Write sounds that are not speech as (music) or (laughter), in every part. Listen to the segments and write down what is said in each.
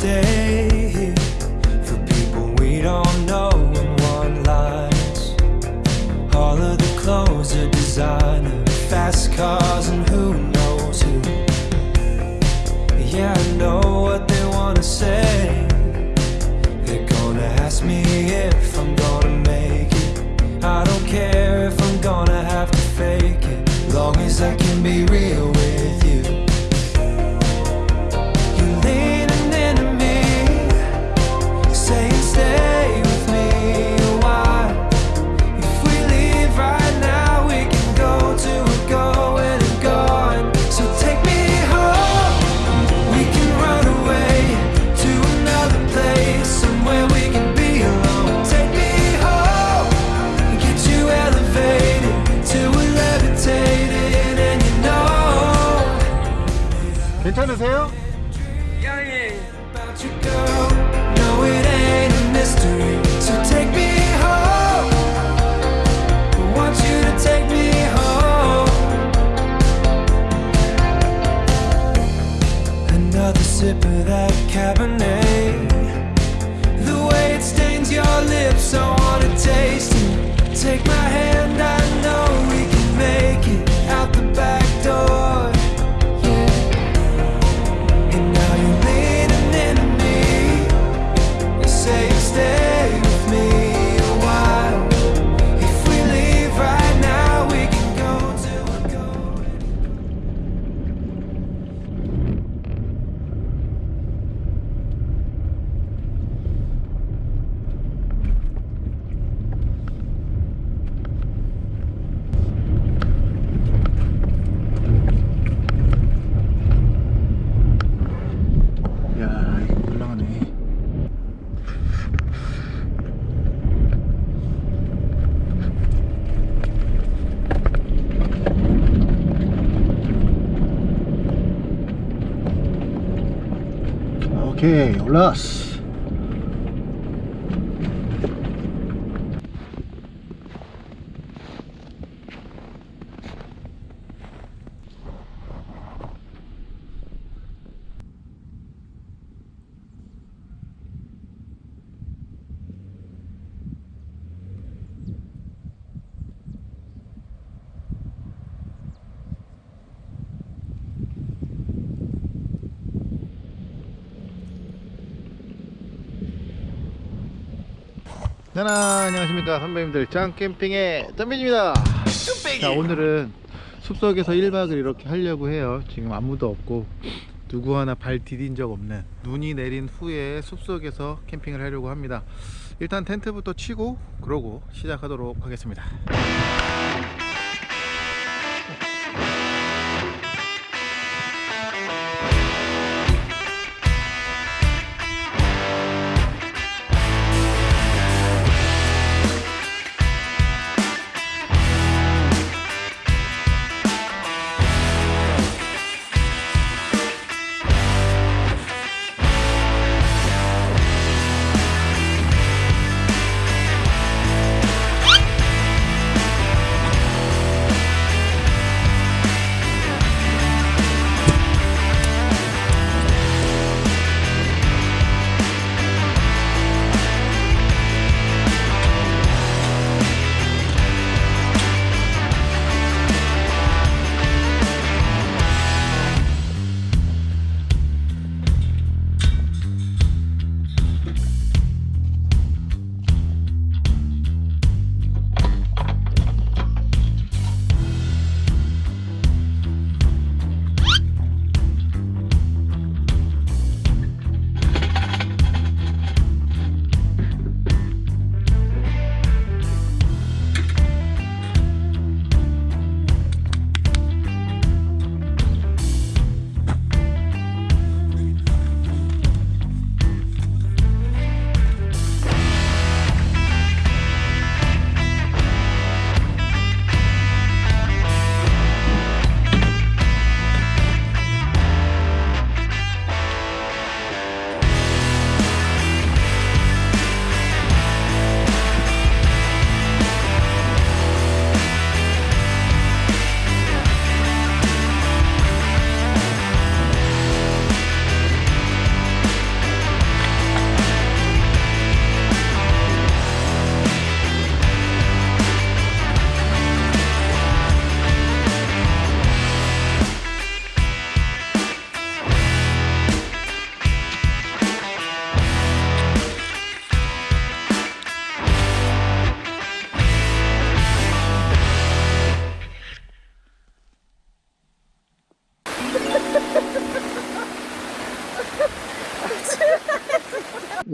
stay here for people we don't know in one lines. All of the clothes are designer, fast cars, and sip of that Cabernet. The way it stains your lips, I wanna taste it. Take my hand, 올라왔어 자나 안녕하십니까. 선배님들. 짱캠핑의 짬빈입니다. 자 오늘은 숲속에서 1박을 이렇게 하려고 해요. 지금 아무도 없고 누구 하나 발 디딘 적 없는 눈이 내린 후에 숲속에서 캠핑을 하려고 합니다. 일단 텐트부터 치고 그러고 시작하도록 하겠습니다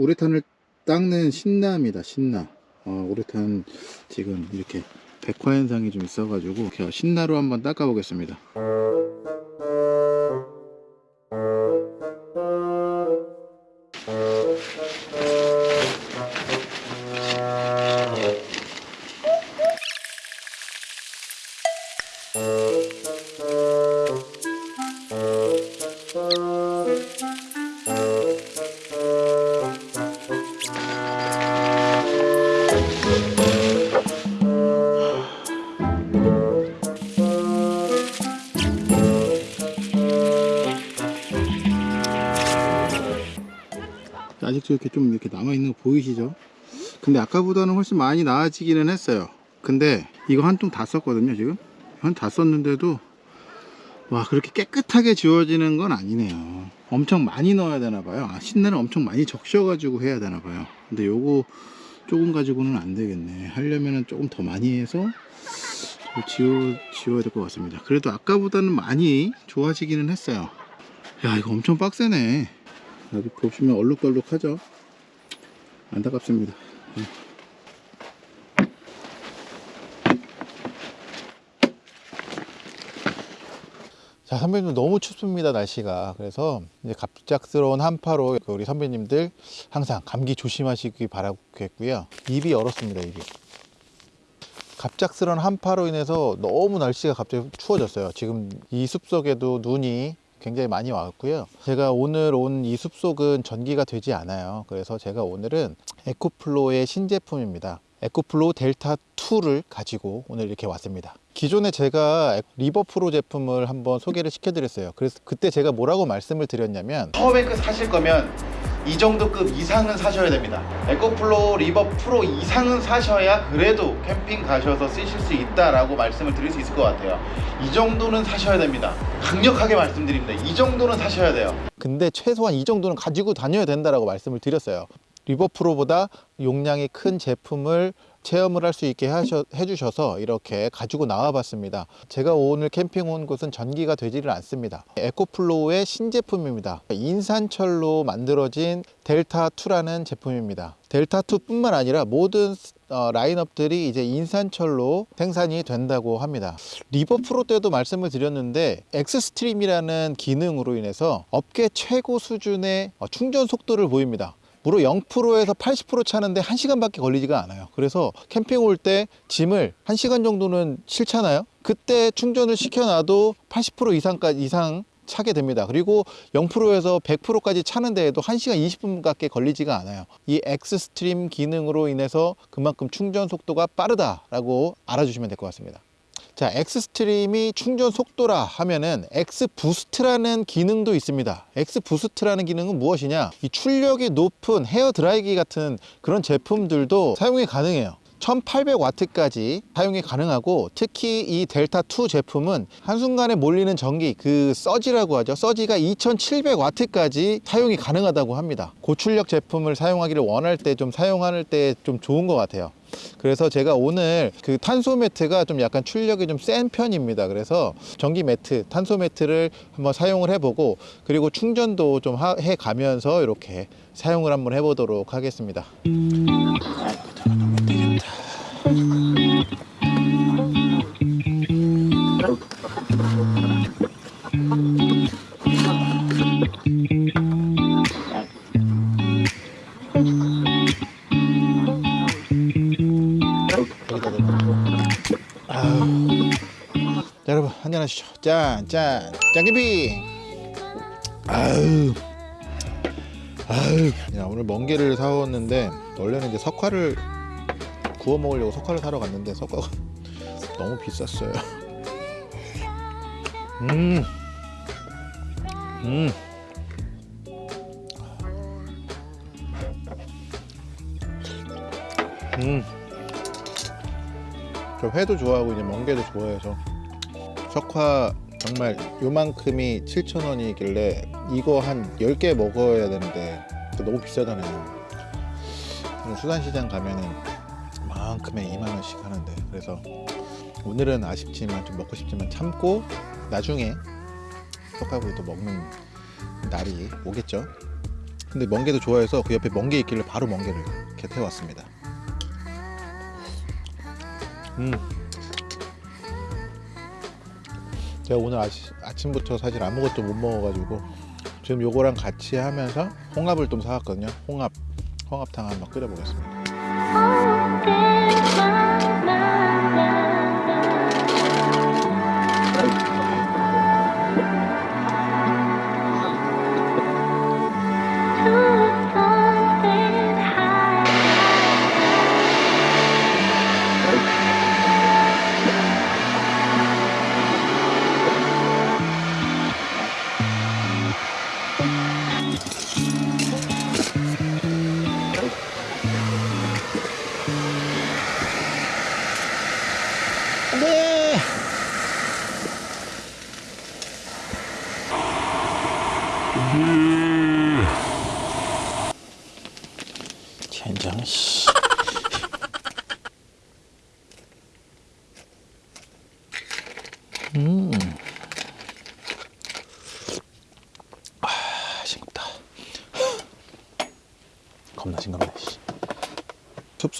우레탄을 닦는 신나입니다 신나. 어, 우레탄 지금 이렇게 백화 현상이 좀 있어가지고 신나로 한번 닦아 보겠습니다 근데 아까보다는 훨씬 많이 나아지기는 했어요. 근데 이거 한 통 다 썼거든요 지금. 한 다 썼는데도 와 그렇게 깨끗하게 지워지는 건 아니네요. 엄청 많이 넣어야 되나 봐요. 아, 신내는 엄청 많이 적셔 가지고 해야 되나 봐요. 근데 요거 조금 가지고는 안 되겠네. 하려면은 조금 더 많이 해서 좀 지워, 지워야 될 것 같습니다. 그래도 아까보다는 많이 좋아지기는 했어요. 야 이거 엄청 빡세네. 여기 보시면 얼룩덜룩하죠? 안타깝습니다 예. 자 선배님 너무 춥습니다 날씨가. 그래서 이제 갑작스러운 한파로 우리 선배님들 항상 감기 조심하시기 바라겠고요. 입이 얼었습니다 입이. 갑작스러운 한파로 인해서 너무 날씨가 갑자기 추워졌어요. 지금 이 숲속에도 눈이 굉장히 많이 왔고요. 제가 오늘 온 이 숲속은 전기가 되지 않아요. 그래서 제가 오늘은 에코플로의 신제품입니다 에코플로 델타 2를 가지고 오늘 이렇게 왔습니다. 기존에 제가 리버프로 제품을 한번 소개를 시켜드렸어요. 그래서 그때 제가 뭐라고 말씀을 드렸냐면 power bank 사실 거면 이 정도 급 이상은 사셔야 됩니다. 에코플로 리버 프로 이상은 사셔야 그래도 캠핑 가셔서 쓰실 수 있다라고 말씀을 드릴 수 있을 것 같아요. 이 정도는 사셔야 됩니다. 강력하게 말씀드립니다. 이 정도는 사셔야 돼요. 근데 최소한 이 정도는 가지고 다녀야 된다라고 말씀을 드렸어요 RIVER Pro보다 용량이 큰 제품을 체험을 할 수 있게 하셔, 해주셔서 이렇게 가지고 나와 봤습니다. 제가 오늘 캠핑 온 곳은 전기가 되지를 않습니다. EcoFlow의 신제품입니다. 인산철로 만들어진 DELTA2라는 제품입니다. DELTA2 뿐만 아니라 모든 어, 라인업들이 이제 인산철로 생산이 된다고 합니다. RIVER Pro 때도 말씀을 드렸는데 X-Stream이라는 기능으로 인해서 업계 최고 수준의 어, 충전 속도를 보입니다 무려 0%에서 80% 차는데 1시간밖에 걸리지가 않아요. 그래서 캠핑 올 때 짐을 1시간 정도는 싣잖아요? 그때 충전을 시켜놔도 80% 이상까지 이상 차게 됩니다. 그리고 0%에서 100%까지 차는 데에도 1시간 20분 밖에 걸리지가 않아요. 이 X-Stream 기능으로 인해서 그만큼 충전 속도가 빠르다라고 알아주시면 될 것 같습니다 자, X-Stream이 충전 속도라 하면은 X-Boost라는 기능도 있습니다. X-Boost라는 기능은 무엇이냐? 이 출력이 높은 헤어 드라이기 같은 그런 제품들도 사용이 가능해요. 1800와트까지 사용이 가능하고 특히 이 DELTA2 제품은 한순간에 몰리는 전기 그 서지라고 하죠 서지가 2700와트까지 사용이 가능하다고 합니다 고출력 제품을 사용하기를 원할 때 좀 사용할 때 좀 좋은 것 같아요 그래서 제가 오늘 그 탄소 매트가 좀 약간 출력이 좀 센 편입니다. 그래서 전기 매트 탄소 매트를 한번 사용을 해보고 그리고 충전도 좀 해 가면서 이렇게 사용을 한번 해보도록 하겠습니다 짠, 짠, 짠기비. 아유, 아유. 야 오늘 멍게를 사왔는데 원래는 이제 석화를 구워 먹으려고 석화를 사러 갔는데 석화가 너무 비쌌어요. 음, 음. 음. 저 회도 좋아하고 이제 멍게도 좋아해서 석화 정말 요만큼이 7,000원이길래 이거 한 10개 먹어야 되는데 너무 비싸잖아요 수산시장 가면은 만큼에 2만원씩 하는데 그래서 오늘은 아쉽지만 좀 먹고 싶지만 참고 나중에 석화구이도 먹는 날이 오겠죠 근데 멍게도 좋아해서 그 옆에 멍게 있길래 바로 멍게를 이렇게 태워왔습니다. 음. 제가 오늘 아시, 아침부터 사실 아무것도 못 먹어가지고 지금 요거랑 같이 하면서 홍합을 좀 사왔거든요. 홍합, 홍합탕 한번 끓여보겠습니다.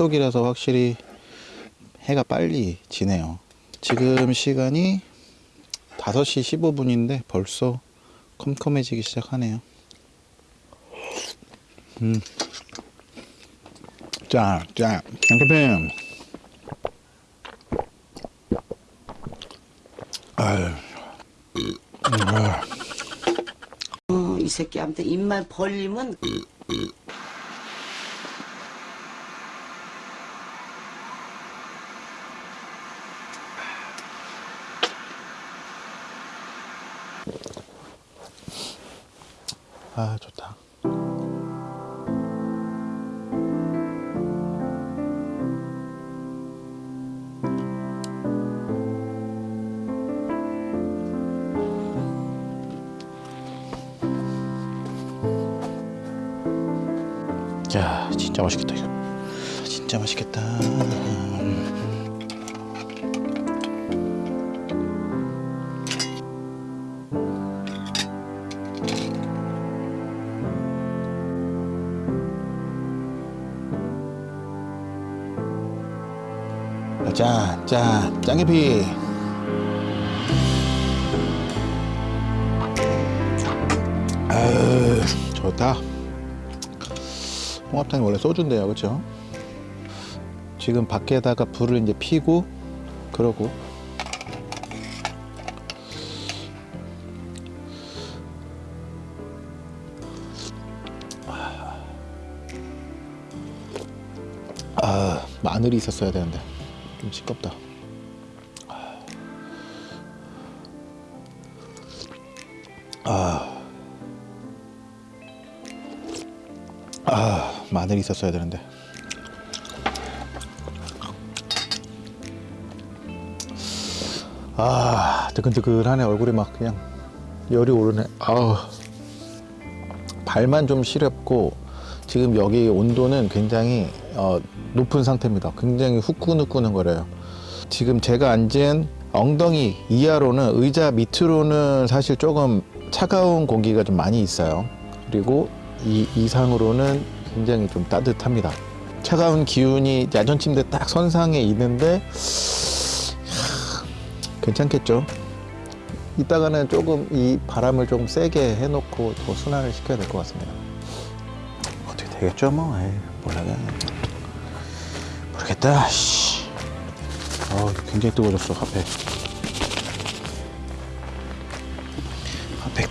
숲속이라서 확실히 해가 빨리 지네요. 지금 시간이 5시 15분인데 벌써 컴컴해지기 시작하네요. 음. 자, 자, 양캠핑. 아유. 아, 어, 이 새끼한테 입만 벌리면 아, 좋다. 야, 진짜 맛있겠다 이거. 진짜 맛있겠다. 짠, 짠, 짱개피. 아유, 좋다. 홍합탕이 원래 소주인데요, 그렇죠? 지금 밖에다가 불을 이제 피고 그러고 아 마늘이 있었어야 되는데 좀 시끄럽다. 아, 아 마늘이 있었어야 되는데. 아 뜨끈뜨끈하네 얼굴이 막 그냥 열이 오르네. 아우 발만 좀 시렵고 지금 여기 온도는 굉장히 어, 높은 상태입니다. 굉장히 후끈후끈거려요. 지금 제가 앉은 엉덩이 이하로는 의자 밑으로는 사실 조금 차가운 공기가 좀 많이 있어요. 그리고 이 이상으로는 굉장히 좀 따뜻합니다. 차가운 기운이 야전 침대 딱 선상에 있는데 하, 괜찮겠죠? 이따가는 조금 이 바람을 좀 세게 해놓고 더 순환을 시켜야 될 것 같습니다. 어떻게 되겠죠 뭐 에이, 몰라게 모르겠다 씨. 어, 굉장히 뜨거워졌어 핫팩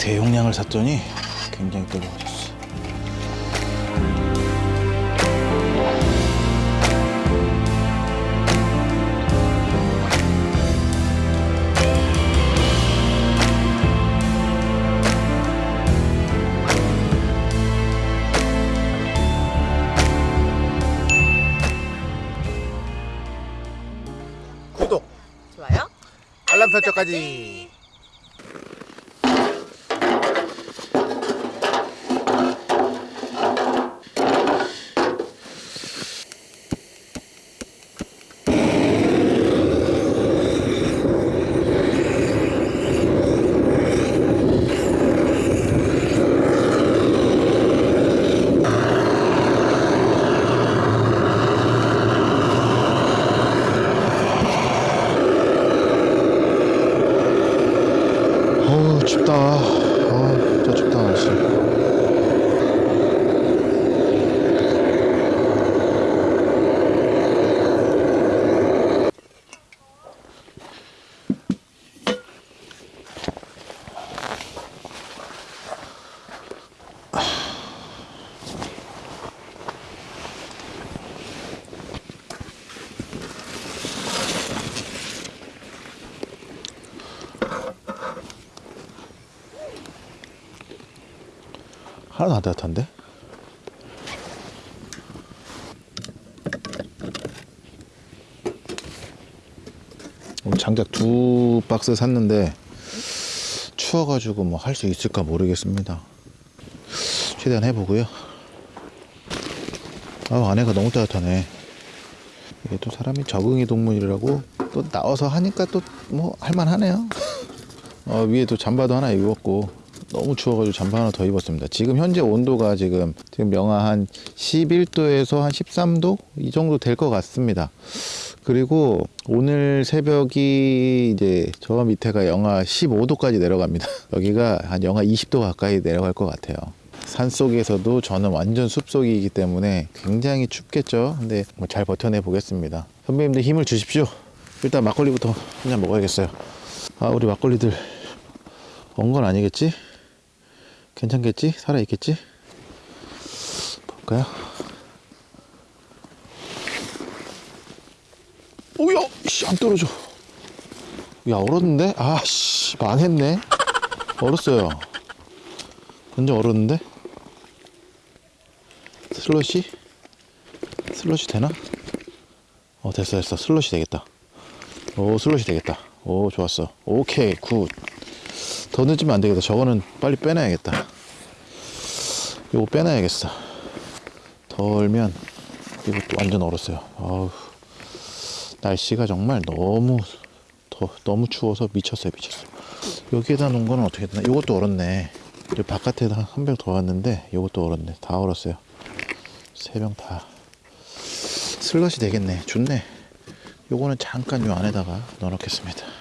대용량을 샀더니 굉장히 뜨거워졌어 구독 좋아요? 알람 설정까지 하나도 안 따뜻한데? 장작 두 박스 샀는데 추워가지고 뭐 할 수 있을까 모르겠습니다. 최대한 해보고요. 아 안에가 너무 따뜻하네. 이게 또 사람이 적응의 동물이라고 또 나와서 하니까 또 뭐 할만하네요. (laughs) 어, 위에 또 잠바도 하나 입었고 너무 추워가지고 잠바 하나 더 입었습니다. 지금 현재 온도가 지금 지금 영하 한 11도에서 한 13도 이 정도 될 것 같습니다. 그리고 오늘 새벽이 이제 저 밑에가 영하 15도까지 내려갑니다. (laughs) 여기가 한 영하 20도 가까이 내려갈 것 같아요. 산 속에서도 저는 완전 숲속이기 때문에 굉장히 춥겠죠. 근데 뭐 잘 버텨내 보겠습니다. 선배님들 힘을 주십시오. 일단 막걸리부터 한잔 먹어야겠어요. 아, 우리 막걸리들 온 건 아니겠지? 괜찮겠지? 살아있겠지? 볼까요? 오야! 씨, 안 떨어져. 야, 얼었는데? 아, 씨, 망했네. 얼었어요. 완전 얼었는데? 슬러시? 슬러시 되나? 어, 됐어, 됐어. 슬러시 되겠다. 오, 슬러시 되겠다. 오, 좋았어. 오케이, good. 더 늦으면 안 되겠다. 저거는 빨리 빼놔야겠다. 요거 빼놔야겠어. 덜면 이것도 완전 얼었어요. 아우. 날씨가 정말 너무 더 너무 추워서 미쳤어요, 미쳤어. 여기에다 놓은 거는 어떻게 되나? 요것도 얼었네. 바깥에다 한 병 더 놨는데 요것도 얼었네. 다 얼었어요. 세 병 다. 슬럿이 되겠네. 좋네. 요거는 잠깐 요 안에다가 넣어 놓겠습니다.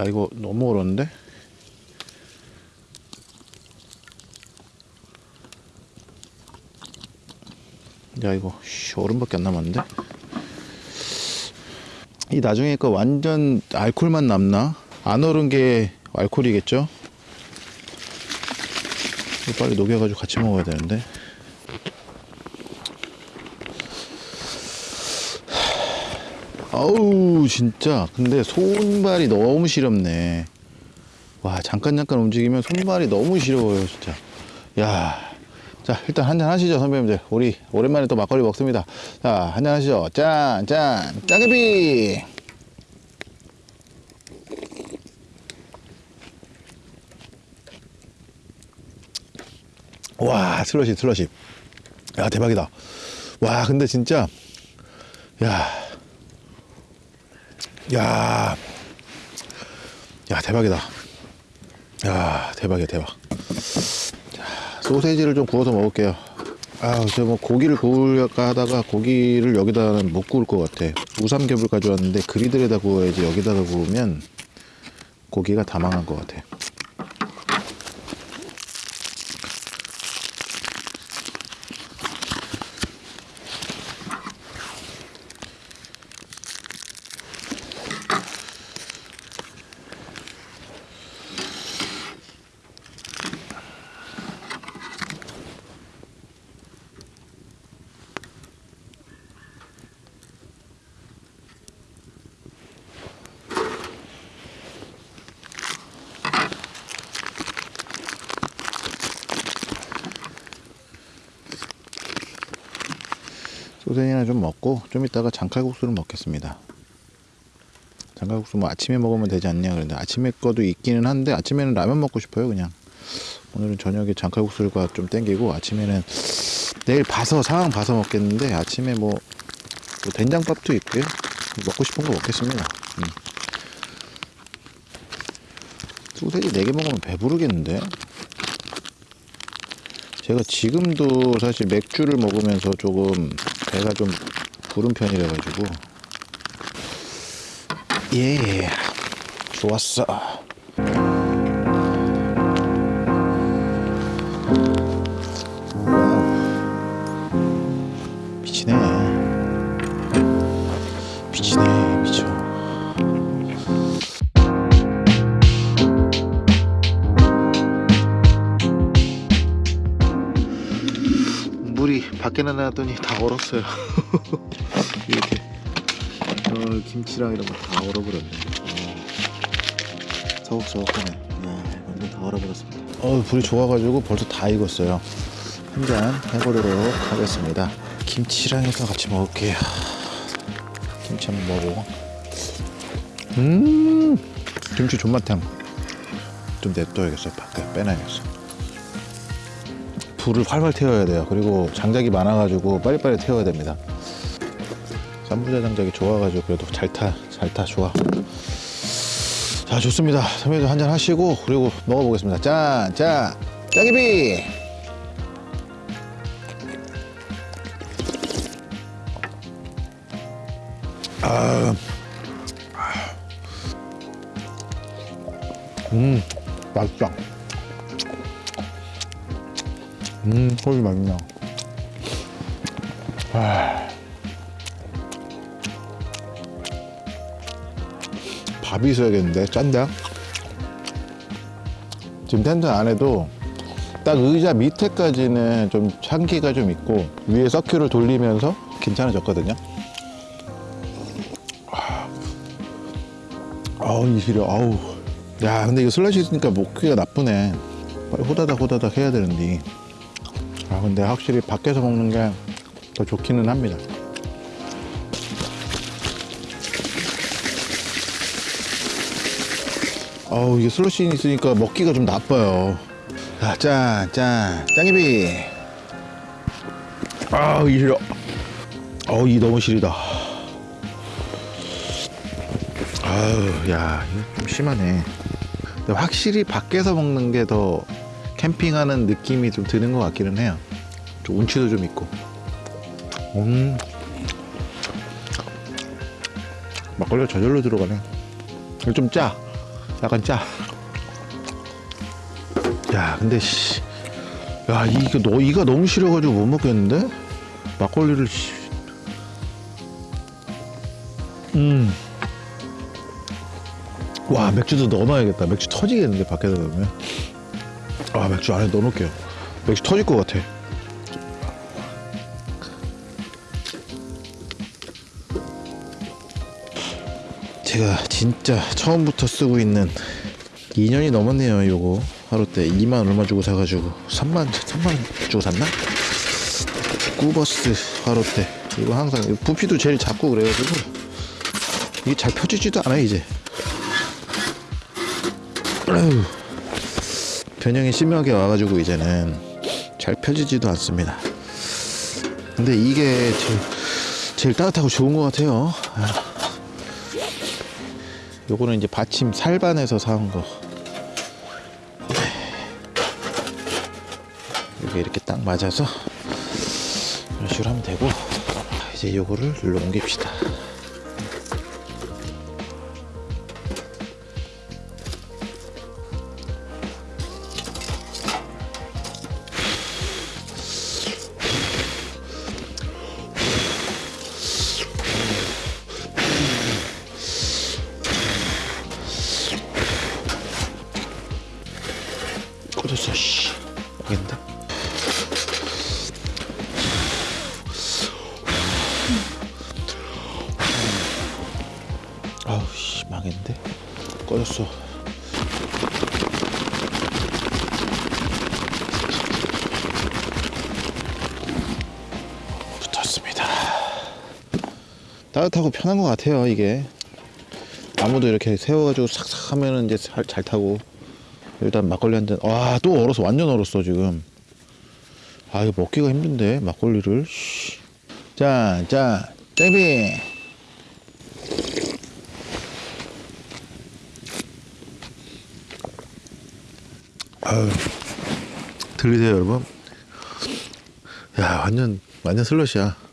야 이거 너무 얼었는데? 야 이거 씨, 얼음밖에 안 남았는데? 이 나중에 거 완전 알콜만 남나? 안 얼은 게 알콜이겠죠? 빨리 녹여가지고 같이 먹어야 되는데 아우 진짜. 근데 손발이 너무 시렵네. 와 잠깐 잠깐 움직이면 손발이 너무 시려워요 진짜. 야자 일단 한잔 하시죠 선배님들. 우리 오랜만에 또 막걸리 먹습니다. 자 한잔 하시죠. 짠짠. 짜게비! 와 슬러시 슬러시. 야 대박이다. 와 근데 진짜 야 야, 야 대박이다. 야 대박이야 대박. 자, 소세지를 좀 구워서 먹을게요. 아, 저뭐 고기를 구울까 하다가 고기를 여기다는 못 구울 것 같아. 우삼겹을 가져왔는데 그리들에다 구워야지 여기다가 구우면 고기가 다 망한 것 같아. 소세지나 좀 이따가 장칼국수를 먹겠습니다. 장칼국수 뭐 아침에 먹으면 되지 않냐 그런데 아침에 거도 있기는 한데 아침에는 라면 먹고 싶어요 그냥 오늘은 저녁에 장칼국수가 좀 땡기고 아침에는 내일 봐서 상황 봐서 먹겠는데 아침에 뭐, 뭐 된장밥도 있고요 먹고 싶은 거 먹겠습니다. 음. 소세지 4개 먹으면 배부르겠는데 제가 지금도 사실 맥주를 먹으면서 조금 배가 좀 부른 편이라 가지고. 예. 좋았어 얼었어요. (laughs) 이렇게 어, 김치랑 이런 거 다 얼어버렸네 어, 서걱서걱하네. 네, 완전 다 얼어버렸습니다. 어 불이 좋아가지고 벌써 다 익었어요. 한 잔 해보도록 하겠습니다. 김치랑 해서 같이 먹을게요. 김치 한번 먹어 음 김치 존맛탕 좀 냅둬야겠어 밖에 빼놔야겠어 불을 활활 태워야 돼요. 그리고 장작이 많아가지고 빨리빨리 태워야 됩니다. 쌈부자 장작이 좋아가지고 그래도 잘타 잘 타 좋아. 자 좋습니다. 선배도 한잔 하시고 그리고 먹어보겠습니다. 짠짠. 짜기비! 아, 음 맛있다 음 소리 맛있냐 아. 밥이 있어야겠는데 짠다? 지금 텐트 안에도 딱 의자 밑에까지는 좀 향기가 좀 있고 위에 서큐를 돌리면서 괜찮아졌거든요. 아. 아우 이 시려 아우. 야 근데 이거 슬러시 있으니까 먹기가 나쁘네. 빨리 호다닥 호다닥 해야 되는데 아 근데 확실히 밖에서 먹는 게 더 좋기는 합니다. 아우 이게 슬러시 있으니까 먹기가 좀 나빠요. 자, 짠, 짠, 짱이비. 아우 이 시려 아우 이 너무 시리다. 아우 야 이거 좀 심하네. 근데 확실히 밖에서 먹는 게 더 캠핑하는 느낌이 좀 드는 것 같기는 해요 좀 운치도 좀 있고 음 막걸리가 저절로 들어가네 이거 좀 짜. 약간 짜. 야, 근데 씨. 야, 이거 너 이가 너무 싫어가지고 못 먹겠는데? 막걸리를 씨. 음. 와, 맥주도 넣어놔야겠다. 맥주 터지겠는데 밖에서 넣으면. 아, 맥주 안에 넣어놓을게요. 맥주 터질 것 같아. 제가 진짜 처음부터 쓰고 있는 2년이 넘었네요 요거 하루 때 2만 얼마 주고 사가지고 3만 3만 원 주고 샀나? 꾸버스 하루 때 이거 항상 부피도 제일 작고 그래가지고 이게 잘 펴지지도 않아요 이제 아유, 변형이 심하게 와가지고 이제는 잘 펴지지도 않습니다 근데 이게 제일, 제일 따뜻하고 좋은 것 같아요 아. 요거는 이제 받침 살반에서 사온 거. 이게 이렇게 딱 맞아서 이런 식으로 하면 되고 이제 요거를 일로 옮깁시다. 따뜻하고 편한 것 같아요 이게 나무도 이렇게 세워가지고 싹싹 하면은 이제 잘, 잘 타고 일단 막걸리 한 잔. 와, 또 얼었어. 완전 얼었어, 지금. 아, 이거 먹기가 힘든데, 막걸리를. 짠. 땡비. 아유. 들리세요, 여러분? 야, 완전, 완전 슬러시야.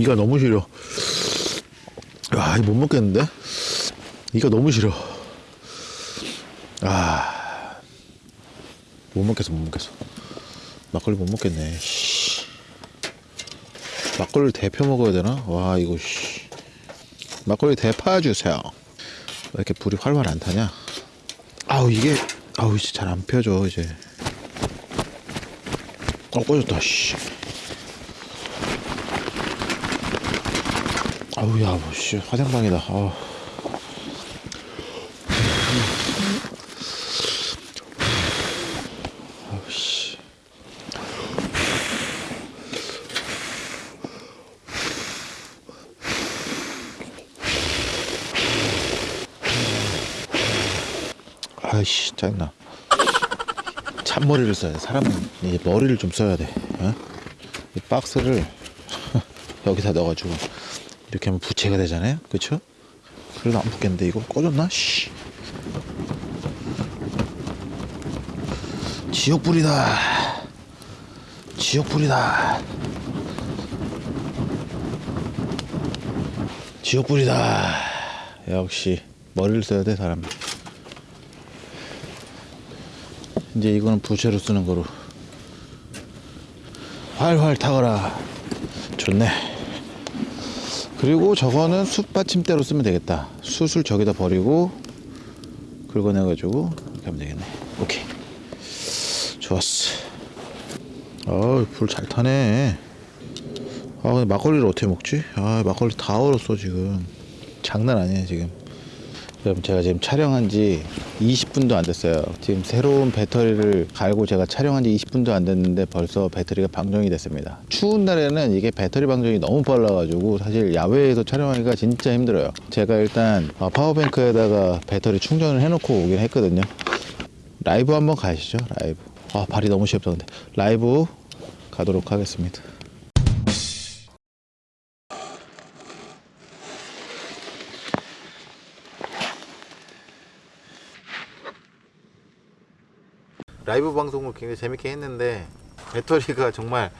이가 너무 싫어. 아, 이거 못 먹겠는데? 이가 너무 싫어. 아, 못 먹겠어, 못 먹겠어. 막걸리 못 먹겠네. 씨. 막걸리 대표 먹어야 되나? 와, 이거, 씨. 막걸리 대파 주세요. 왜 이렇게 불이 활활 안 타냐? 아우 이게 아우 이제 잘 안 펴져 이제 어 꺼졌다 씨 아우 야 뭐씨 화장방이다. 아 아우 씨 아이씨 짜증나. 참머리를 써야 돼. 사람은 이제 머리를 좀 써야 돼. 어? 이 박스를 (laughs) 여기다 넣어가지고 이렇게 하면 부채가 되잖아요. 그쵸? 그래도 안 붙겠는데 이거 꺼졌나? 씨. 지옥불이다. 지옥불이다. 지옥불이다. 역시 머리를 써야 돼 사람 이제 이거는 부채로 쓰는 거로. 활활 타거라. 좋네 그리고 저거는 숯 받침대로 쓰면 되겠다. 숯을 저기다 버리고 긁어내 가지고 이렇게 하면 되겠네. 오케이. 좋았어. 어불 잘 타네. 아 근데 막걸리를 어떻게 먹지? 아 막걸리 다 얼었어 지금. 장난 아니에요 지금 여러분 제가 지금 촬영한 지 20분도 안 됐어요. 지금 새로운 배터리를 갈고 제가 촬영한 지 20분도 안 됐는데 벌써 배터리가 방전이 됐습니다. 추운 날에는 이게 배터리 방전이 너무 빨라 가지고 사실 야외에서 촬영하기가 진짜 힘들어요. 제가 일단 어, 파워뱅크에다가 배터리 충전을 해놓고 오긴 했거든요. 라이브 한번 가시죠 라이브. 아 발이 너무 시렵다 근데. 라이브 가도록 하겠습니다 라이브 방송을 굉장히 재밌게 했는데 배터리가 정말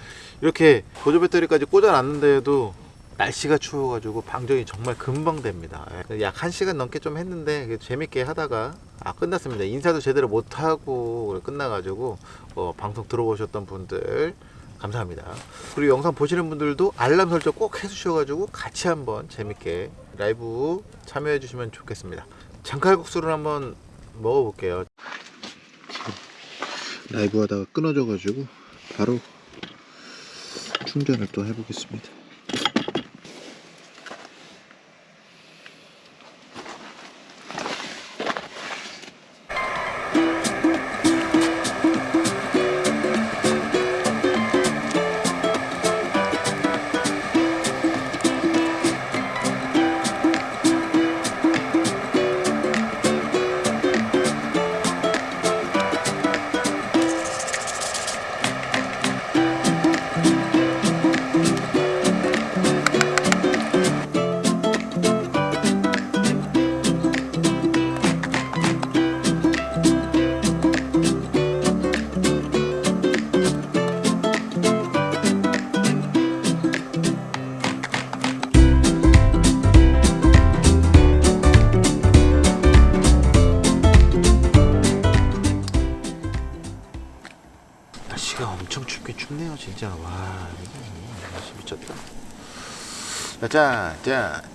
이렇게 보조 배터리까지 꽂아놨는데도 날씨가 추워가지고 방전이 정말 금방 됩니다. 약 1시간 넘게 좀 했는데 재밌게 하다가 아 끝났습니다. 인사도 제대로 못하고 끝나가지고 어, 방송 들어오셨던 분들 감사합니다. 그리고 영상 보시는 분들도 알람 설정 꼭 해주셔가지고 같이 한번 재밌게 라이브 참여해 주시면 좋겠습니다. 장칼국수를 한번 먹어볼게요. 라이브 하다가 끊어져 가지고 바로 충전을 또 해보겠습니다 자, 자, 장갑이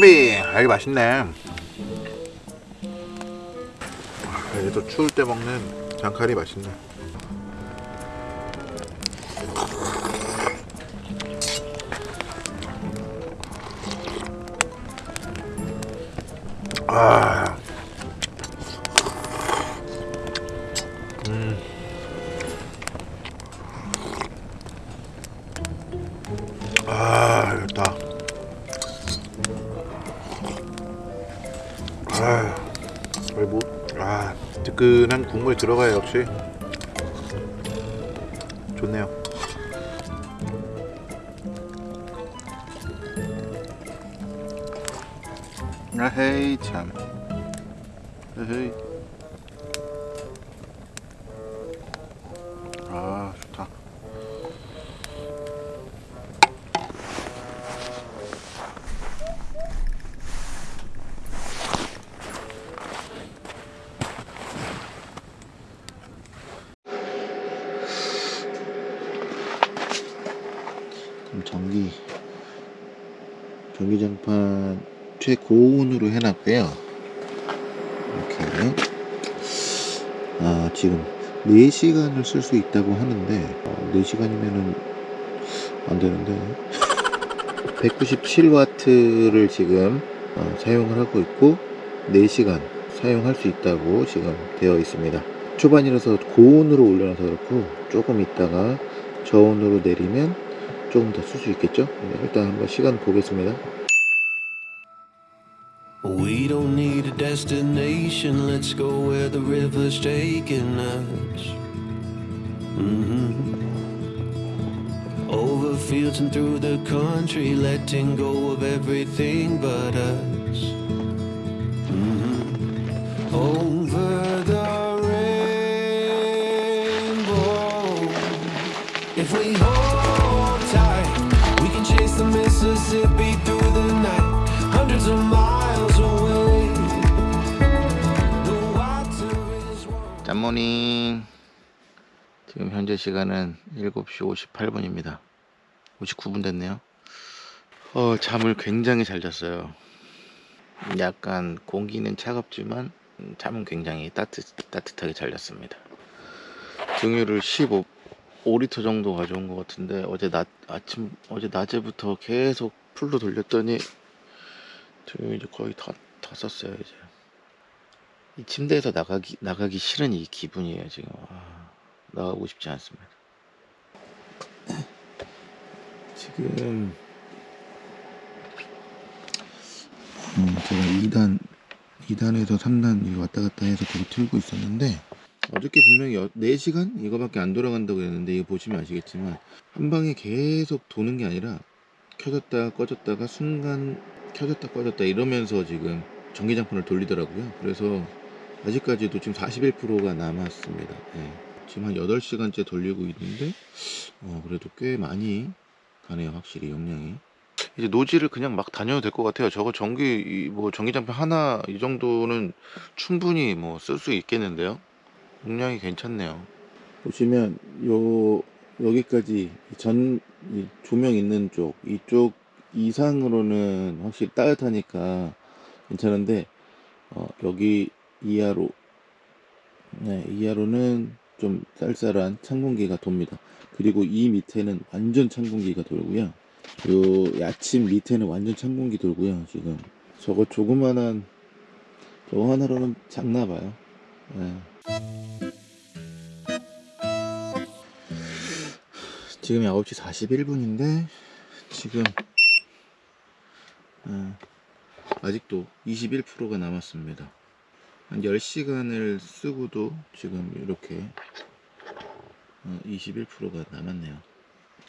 자, 장갑이. 아, 이게 맛있네. 아, 이게 또 추울 때 먹는 장칼이 맛있네. 아. 아, 국물 들어가야 역시 좋네요. 아헤이 참. 전기장판 최고온으로 해놨고요. 이렇게 아 지금 4시간을 쓸 수 있다고 하는데 어, 4시간이면은 안 되는데. (laughs) 197W를 지금 어, 사용을 하고 있고 4시간 사용할 수 있다고 지금 되어 있습니다. 초반이라서 고온으로 올려놔서 그렇고 조금 있다가 저온으로 내리면 조금 더 쓸 수 있겠죠 네, 일단 한번 시간 보겠습니다 We don't need a destination, let's go where the river's taking us. hmm Over fields and through the country, letting go of everything but us. hmm Over 짠모닝 지금 현재 시간은 7시 58분입니다. 59분 됐네요. 어 잠을 굉장히 잘 잤어요. 약간 공기는 차갑지만 음, 잠은 굉장히 따뜻, 따뜻하게 잘 잤습니다. 등유를 15 5리터 정도 가져온 것 같은데 어제 낮 아침 어제 낮에부터 계속 풀로 돌렸더니 등유 이제 거의 다, 다 썼어요 이제 이 침대에서 나가기 나가기 싫은 이 기분이에요 지금 아, 나가고 싶지 않습니다. 지금 음, 제가 2단 2단에서 3단 이거 왔다 갔다 해서 계속 틀고 있었는데 어저께 분명히 여- 4시간 이거밖에 안 돌아간다고 했는데 이거 보시면 아시겠지만 한 방에 계속 도는 게 아니라 켜졌다 꺼졌다가 순간 켜졌다 꺼졌다 이러면서 지금 전기장판을 돌리더라고요. 그래서 아직까지도 지금 41%가 남았습니다. 예. 지금 한 8시간째 돌리고 있는데 어, 그래도 꽤 많이 가네요. 확실히 용량이. 이제 노지를 그냥 막 다녀도 될 것 같아요. 저거 전기 이뭐 전기 장판 하나 이 정도는 충분히 뭐 쓸 수 있겠는데요. 용량이 괜찮네요. 보시면 요 여기까지 전이 조명 있는 쪽 이쪽 이상으로는 확실히 따뜻하니까 괜찮은데 어, 여기 이하로 네, 이하로는 좀 쌀쌀한 찬 공기가 돕니다. 그리고 이 밑에는 완전 찬 공기가 돌고요. 요 야침 밑에는 완전 찬 공기 돌고요. 지금 저거 조그만한 저거 하나로는 작나 봐요. 네. 지금 9시 41분인데 지금 어, 아직도 21%가 남았습니다. 한 10시간을 쓰고도 지금 이렇게 21%가 남았네요.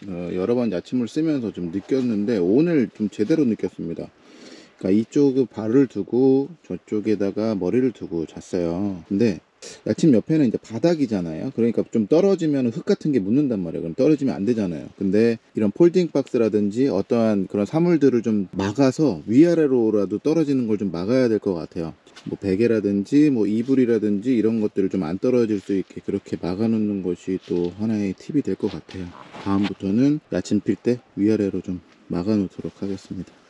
어, 여러 번 야침을 쓰면서 좀 느꼈는데 오늘 좀 제대로 느꼈습니다. 그러니까 이쪽 발을 두고 저쪽에다가 머리를 두고 잤어요. 근데 야침 옆에는 이제 바닥이잖아요. 그러니까 좀 떨어지면 흙 같은 게 묻는단 말이에요. 그럼 떨어지면 안 되잖아요. 근데 이런 폴딩 박스라든지 어떠한 그런 사물들을 좀 막아서 위아래로라도 떨어지는 걸 좀 막아야 될 것 같아요. 뭐 베개라든지 뭐 이불이라든지 이런 것들을 좀 안 떨어질 수 있게 그렇게 막아 놓는 것이 또 하나의 팁이 될 것 같아요. 다음부터는 야침 필 때 위아래로 좀 막아 놓도록 하겠습니다.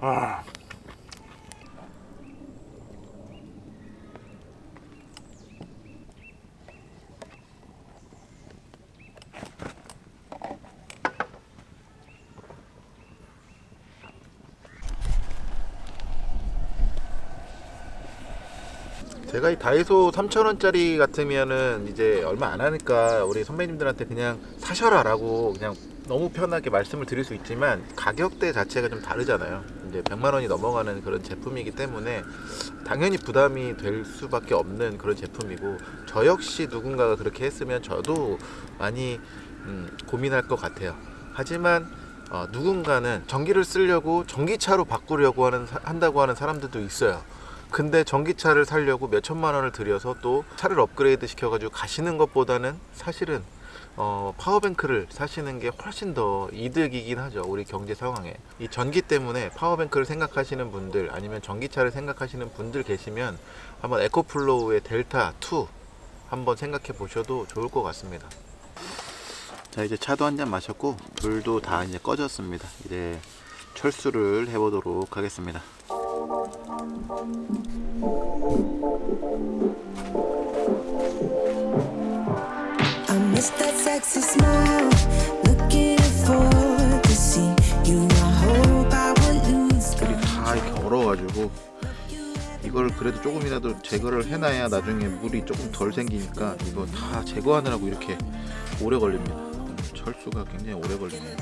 아. 제가 이 다이소 3,000원짜리 같으면은 이제 얼마 안 하니까 우리 선배님들한테 그냥 사셔라 라고 그냥 너무 편하게 말씀을 드릴 수 있지만 가격대 자체가 좀 다르잖아요. 이제 100만 원이 넘어가는 그런 제품이기 때문에 당연히 부담이 될 수밖에 없는 그런 제품이고 저 역시 누군가가 그렇게 했으면 저도 많이 음, 고민할 것 같아요. 하지만 어, 누군가는 전기를 쓰려고 전기차로 바꾸려고 하는 사- 한다고 하는 사람들도 있어요. 근데 전기차를 살려고 몇 천만 원을 들여서 또 차를 업그레이드 시켜가지고 가시는 것보다는 사실은 어, power bank를 사시는 게 훨씬 더 이득이긴 하죠. 우리 경제 상황에. 이 전기 때문에 power bank를 생각하시는 분들 아니면 전기차를 생각하시는 분들 계시면 한번 EcoFlow의 DELTA 2 한번 생각해 보셔도 좋을 것 같습니다. 자 이제 차도 한 잔 마셨고 불도 다 이제 꺼졌습니다. 이제 철수를 해 보도록 하겠습니다. 얼어가지고 이걸 그래도 조금이라도 제거를 해놔야 나중에 물이 조금 덜 생기니까 이거 다 제거하느라고 이렇게 오래 걸립니다. 철수가 굉장히 오래 걸리네요.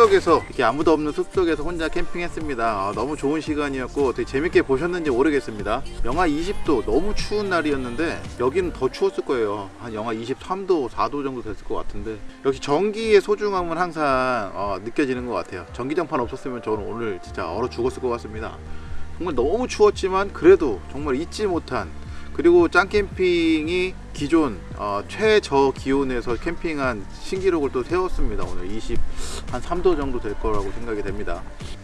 숲속에서 이렇게 아무도 없는 숲속에서 혼자 캠핑했습니다. 아, 너무 좋은 시간이었고 되게 재밌게 보셨는지 모르겠습니다. 영하 20도 너무 추운 날이었는데 여기는 더 추웠을 거예요. 한 영하 23도, 4도 정도 됐을 것 같은데 역시 전기의 소중함은 항상 어, 느껴지는 것 같아요. 전기장판 없었으면 저는 오늘 진짜 얼어 죽었을 것 같습니다. 정말 너무 추웠지만 그래도 정말 잊지 못한 그리고 짱캠핑이 기존 어, 최저 기온에서 캠핑한 신기록을 또 세웠습니다. 오늘 20한 3도 정도 될 거라고 생각이 됩니다.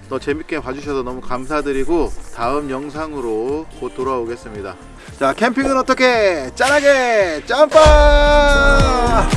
더 재밌게 봐주셔서 너무 감사드리고 다음 영상으로 곧 돌아오겠습니다. 자 캠핑은 어떻게 짠하게 짬밥!